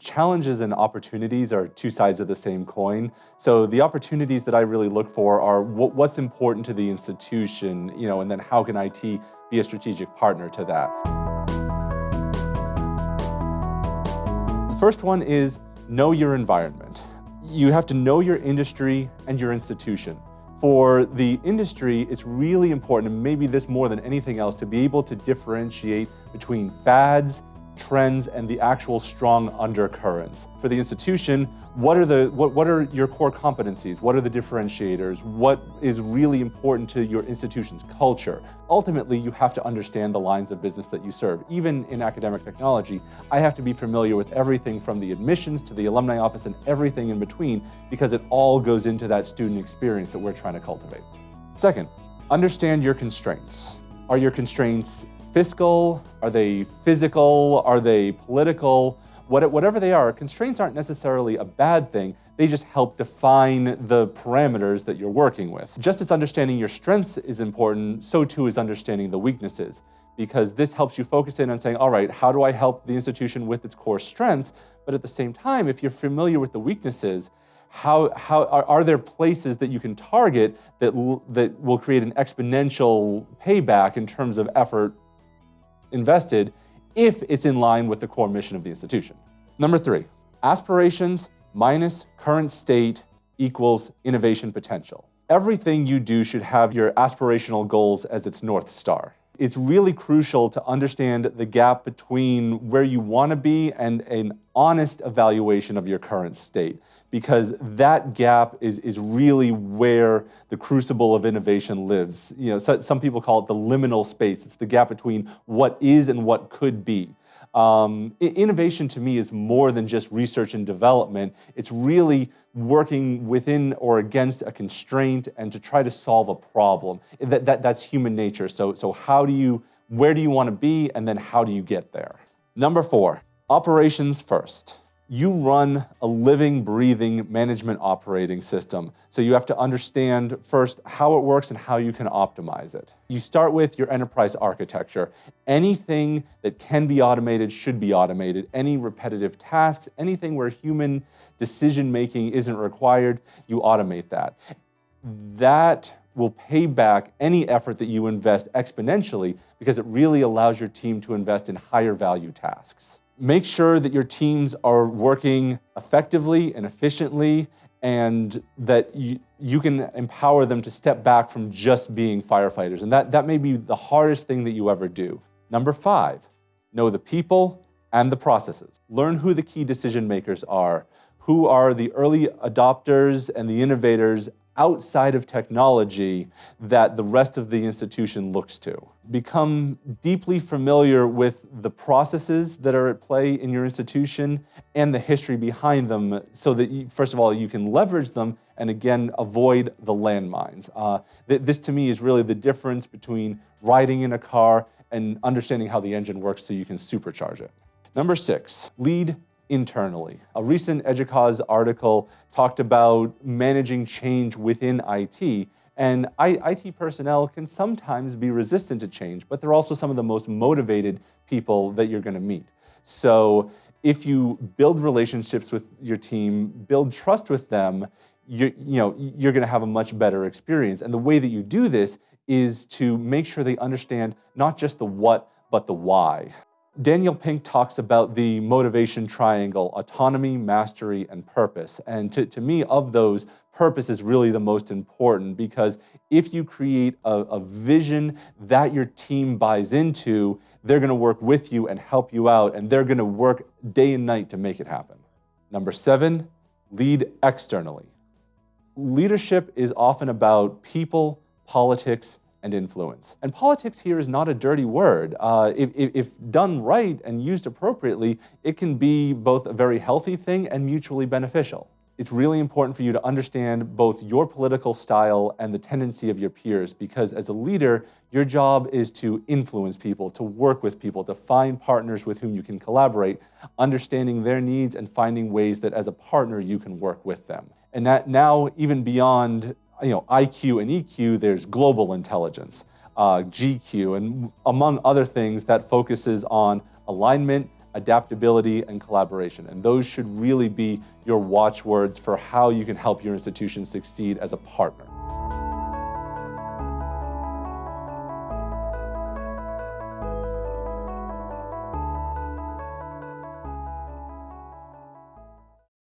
challenges and opportunities are two sides of the same coin. So the opportunities that I really look for are what's important to the institution, you know, and then how can IT be a strategic partner to that. The first one is know your environment. You have to know your industry and your institution. For the industry, it's really important, and maybe this more than anything else, to be able to differentiate between fads trends and the actual strong undercurrents. For the institution, what are, the, what, what are your core competencies? What are the differentiators? What is really important to your institution's culture? Ultimately, you have to understand the lines of business that you serve. Even in academic technology, I have to be familiar with everything from the admissions to the alumni office and everything in between because it all goes into that student experience that we're trying to cultivate. Second, understand your constraints. Are your constraints fiscal? Are they physical? Are they political? What, whatever they are, constraints aren't necessarily a bad thing. They just help define the parameters that you're working with. Just as understanding your strengths is important, so too is understanding the weaknesses because this helps you focus in on saying, all right, how do I help the institution with its core strengths? But at the same time, if you're familiar with the weaknesses, how, how are, are, there places that you can target that, that will create an exponential payback in terms of effort invested if it's in line with the core mission of the institution. Number three, aspirations minus current state equals innovation potential. Everything you do should have your aspirational goals as its North Star. It's really crucial to understand the gap between where you want to be and an honest evaluation of your current state because that gap is, is really where the crucible of innovation lives. You know, so, some people call it the liminal space. It's the gap between what is and what could be. Um, innovation to me is more than just research and development. It's really working within or against a constraint and to try to solve a problem. That, that, that's human nature. So, so how do you, where do you want to be and then how do you get there? Number four, operations first you run a living, breathing management operating system. So you have to understand first how it works and how you can optimize it. You start with your enterprise architecture. Anything that can be automated should be automated. Any repetitive tasks, anything where human decision making isn't required, you automate that. That will pay back any effort that you invest exponentially because it really allows your team to invest in higher value tasks make sure that your teams are working effectively and efficiently and that you, you can empower them to step back from just being firefighters. And that, that may be the hardest thing that you ever do. Number five, know the people and the processes. Learn who the key decision makers are, who are the early adopters and the innovators outside of technology that the rest of the institution looks to. Become deeply familiar with the processes that are at play in your institution and the history behind them so that, you, first of all, you can leverage them and again, avoid the landmines. Uh, th this to me is really the difference between riding in a car and understanding how the engine works so you can supercharge it. Number six, lead internally. A recent EDUCAUSE article talked about managing change within IT, and IT personnel can sometimes be resistant to change, but they're also some of the most motivated people that you're gonna meet. So if you build relationships with your team, build trust with them, you, you know, you're gonna have a much better experience. And the way that you do this is to make sure they understand not just the what, but the why. Daniel Pink talks about the motivation triangle, autonomy, mastery, and purpose. And to, to me, of those, purpose is really the most important because if you create a, a vision that your team buys into, they're gonna work with you and help you out, and they're gonna work day and night to make it happen. Number seven, lead externally. Leadership is often about people, politics, and influence. And politics here is not a dirty word. Uh, if, if, done right and used appropriately, it can be both a very healthy thing and mutually beneficial. It's really important for you to understand both your political style and the tendency of your peers because as a leader, your job is to influence people, to work with people, to find partners with whom you can collaborate, understanding their needs and finding ways that as a partner you can work with them. And that now, even beyond you know, IQ and EQ, there's global intelligence, uh, GQ, and among other things that focuses on alignment, adaptability, and collaboration. And those should really be your watchwords for how you can help your institution succeed as a partner.